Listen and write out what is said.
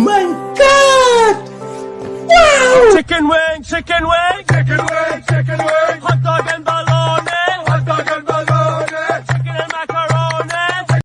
my god! Wow! Chicken wing, chicken wing, chicken wing!